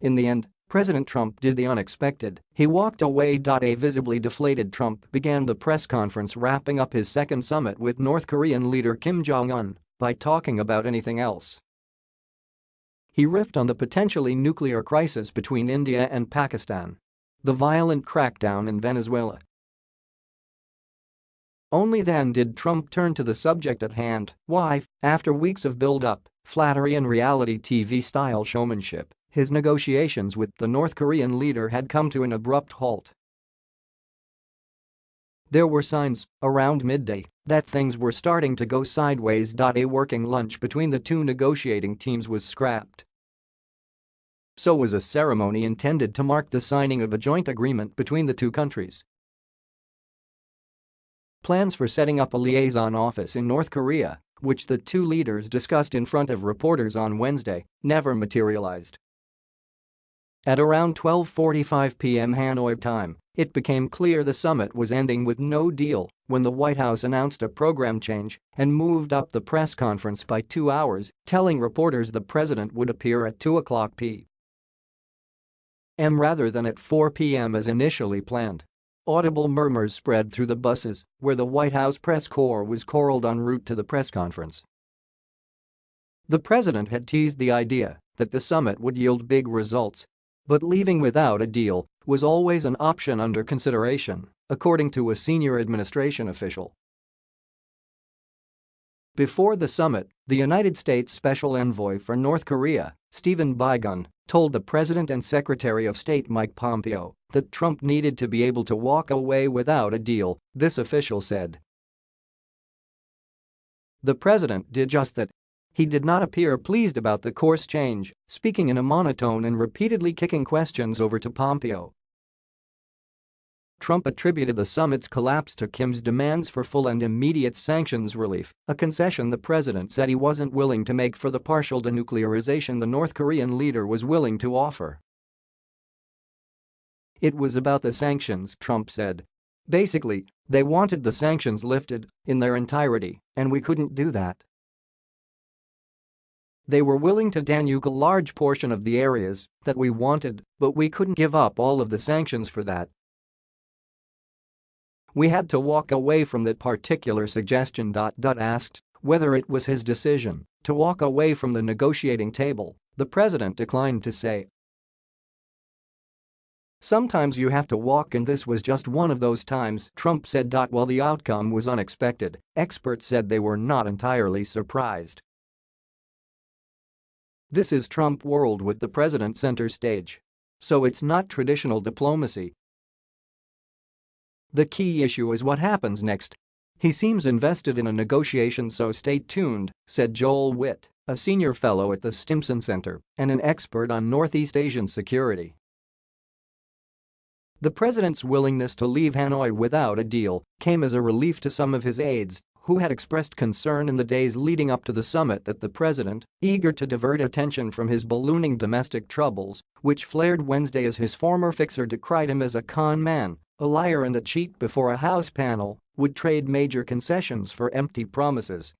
In the end, President Trump did the unexpected, he walked away. A visibly deflated Trump began the press conference wrapping up his second summit with North Korean leader Kim Jong-un by talking about anything else. He riffed on the potentially nuclear crisis between India and Pakistan. The violent crackdown in Venezuela. Only then did Trump turn to the subject at hand, why, after weeks of build-up, flattery and reality TV-style showmanship, his negotiations with the North Korean leader had come to an abrupt halt. There were signs, around midday, that things were starting to go sideways. A working lunch between the two negotiating teams was scrapped. So was a ceremony intended to mark the signing of a joint agreement between the two countries. Plans for setting up a liaison office in North Korea, which the two leaders discussed in front of reporters on Wednesday, never materialized. At around 12.45 p.m. Hanoi time, it became clear the summit was ending with no deal when the White House announced a program change and moved up the press conference by two hours, telling reporters the president would appear at 2 o'clock p.m. rather than at 4 p.m. as initially planned. Audible murmurs spread through the buses where the White House press corps was corralled en route to the press conference. The president had teased the idea that the summit would yield big results but leaving without a deal was always an option under consideration, according to a senior administration official. Before the summit, the United States Special Envoy for North Korea, Stephen Biegun, told the President and Secretary of State Mike Pompeo that Trump needed to be able to walk away without a deal, this official said. The president did just that he did not appear pleased about the course change, speaking in a monotone and repeatedly kicking questions over to Pompeo. Trump attributed the summit's collapse to Kim's demands for full and immediate sanctions relief, a concession the president said he wasn't willing to make for the partial denuclearization the North Korean leader was willing to offer. It was about the sanctions, Trump said. Basically, they wanted the sanctions lifted in their entirety, and we couldn't do that. They were willing to denuke a large portion of the areas that we wanted, but we couldn't give up all of the sanctions for that. We had to walk away from that particular suggestion. Asked whether it was his decision to walk away from the negotiating table, the president declined to say. Sometimes you have to walk and this was just one of those times, Trump said. While the outcome was unexpected, experts said they were not entirely surprised. This is Trump world with the president center stage. So it's not traditional diplomacy. The key issue is what happens next. He seems invested in a negotiation so stay tuned, said Joel Wit, a senior fellow at the Stimson Center and an expert on Northeast Asian security. The president's willingness to leave Hanoi without a deal came as a relief to some of his aides who had expressed concern in the days leading up to the summit that the president, eager to divert attention from his ballooning domestic troubles, which flared Wednesday as his former fixer decried him as a con man, a liar and a cheat before a House panel, would trade major concessions for empty promises